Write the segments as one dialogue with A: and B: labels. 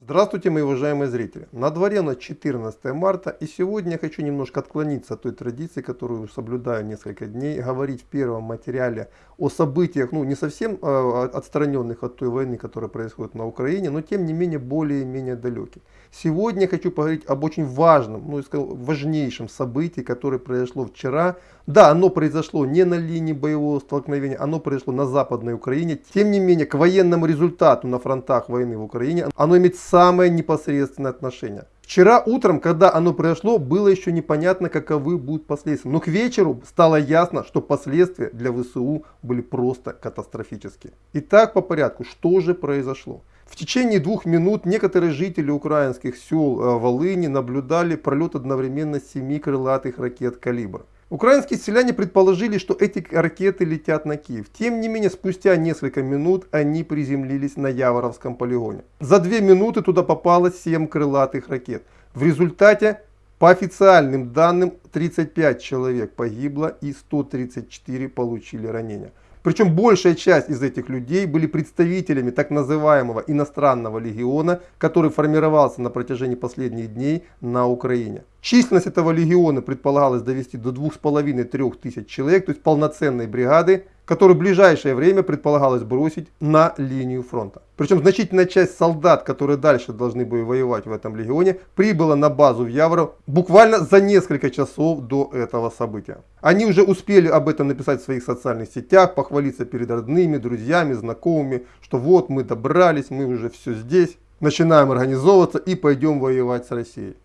A: Здравствуйте, мои уважаемые зрители! На дворе у нас 14 марта, и сегодня я хочу немножко отклониться от той традиции, которую соблюдаю несколько дней, говорить в первом материале о событиях, ну не совсем э, отстраненных от той войны, которая происходит на Украине, но тем не менее более-менее далеких. Сегодня я хочу поговорить об очень важном, ну, сказал, важнейшем событии, которое произошло вчера. Да, оно произошло не на линии боевого столкновения, оно произошло на Западной Украине. Тем не менее, к военному результату на фронтах войны в Украине оно имеет самое непосредственное отношение. Вчера утром, когда оно произошло, было еще непонятно, каковы будут последствия. Но к вечеру стало ясно, что последствия для ВСУ были просто катастрофические. Итак, по порядку, что же произошло? В течение двух минут некоторые жители украинских сел э, Волыни наблюдали пролет одновременно семи крылатых ракет «Калибр». Украинские селяне предположили, что эти ракеты летят на Киев. Тем не менее, спустя несколько минут они приземлились на Яворовском полигоне. За две минуты туда попало 7 крылатых ракет. В результате, по официальным данным, 35 человек погибло и 134 получили ранения. Причем большая часть из этих людей были представителями так называемого иностранного легиона, который формировался на протяжении последних дней на Украине. Численность этого легиона предполагалось довести до 2,5-3 тысяч человек, то есть полноценной бригады, которую в ближайшее время предполагалось бросить на линию фронта. Причем значительная часть солдат, которые дальше должны были воевать в этом легионе, прибыла на базу в Яворов буквально за несколько часов до этого события. Они уже успели об этом написать в своих социальных сетях, похвалиться перед родными, друзьями, знакомыми, что вот мы добрались, мы уже все здесь, начинаем организовываться и пойдем воевать с Россией.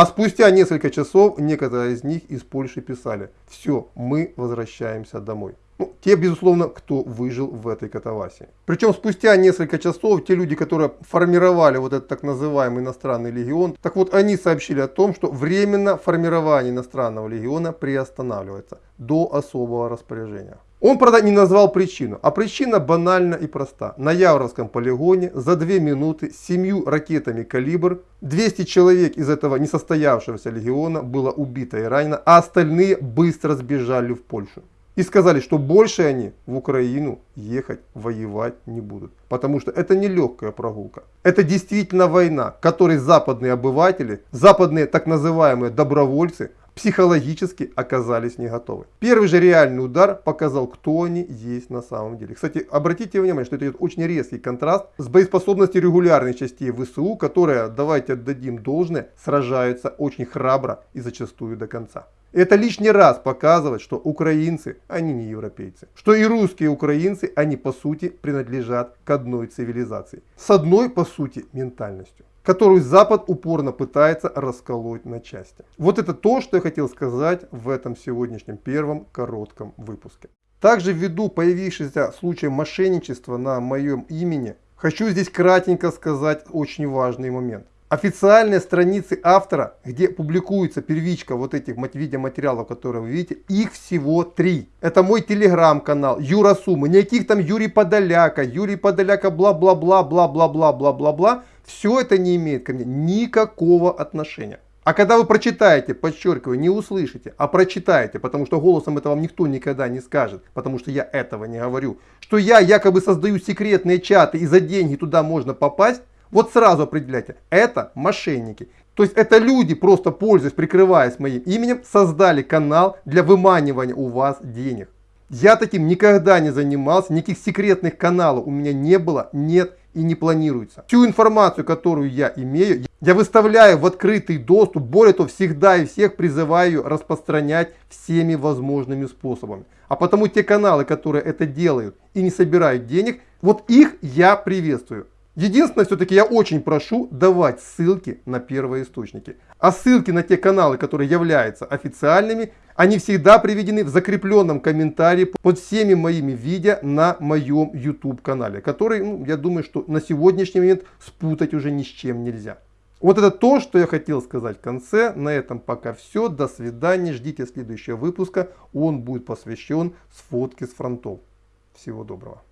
A: А спустя несколько часов некоторые из них из Польши писали, все, мы возвращаемся домой. Ну, те, безусловно, кто выжил в этой катавасии. Причем спустя несколько часов те люди, которые формировали вот этот так называемый иностранный легион, так вот они сообщили о том, что временно формирование иностранного легиона приостанавливается до особого распоряжения. Он, правда, не назвал причину, а причина банальна и проста. На Яворовском полигоне за две минуты семью ракетами «Калибр» 200 человек из этого несостоявшегося легиона было убито и ранено, а остальные быстро сбежали в Польшу. И сказали, что больше они в Украину ехать воевать не будут. Потому что это не легкая прогулка. Это действительно война, которой западные обыватели, западные так называемые добровольцы психологически оказались не готовы. Первый же реальный удар показал, кто они есть на самом деле. Кстати, обратите внимание, что это идет очень резкий контраст с боеспособностью регулярной частей ВСУ, которые, давайте отдадим должное, сражаются очень храбро и зачастую до конца. Это лишний раз показывает, что украинцы, они не европейцы. Что и русские украинцы, они по сути принадлежат к одной цивилизации. С одной по сути ментальностью которую Запад упорно пытается расколоть на части. Вот это то, что я хотел сказать в этом сегодняшнем первом коротком выпуске. Также ввиду появившегося случая мошенничества на моем имени, хочу здесь кратенько сказать очень важный момент. Официальные страницы автора, где публикуется первичка вот этих видеоматериалов, которые вы видите, их всего три. Это мой телеграм-канал Юра Сумы, никаких там Юрий Подоляка, Юрий Подоляка, бла-бла-бла, бла-бла-бла, бла-бла-бла. Все это не имеет ко мне никакого отношения. А когда вы прочитаете, подчеркиваю, не услышите, а прочитаете, потому что голосом это вам никто никогда не скажет, потому что я этого не говорю, что я якобы создаю секретные чаты и за деньги туда можно попасть, вот сразу определяйте, это мошенники. То есть это люди, просто пользуясь, прикрываясь моим именем, создали канал для выманивания у вас денег. Я таким никогда не занимался, никаких секретных каналов у меня не было, нет и не планируется. Всю информацию, которую я имею, я выставляю в открытый доступ, более того, всегда и всех призываю распространять всеми возможными способами. А потому те каналы, которые это делают и не собирают денег, вот их я приветствую. Единственное, все-таки я очень прошу давать ссылки на первые источники. А ссылки на те каналы, которые являются официальными, они всегда приведены в закрепленном комментарии под всеми моими видео на моем YouTube канале, который, ну, я думаю, что на сегодняшний момент спутать уже ни с чем нельзя. Вот это то, что я хотел сказать в конце. На этом пока все. До свидания. Ждите следующего выпуска. Он будет посвящен сфотке с фронтов. Всего доброго.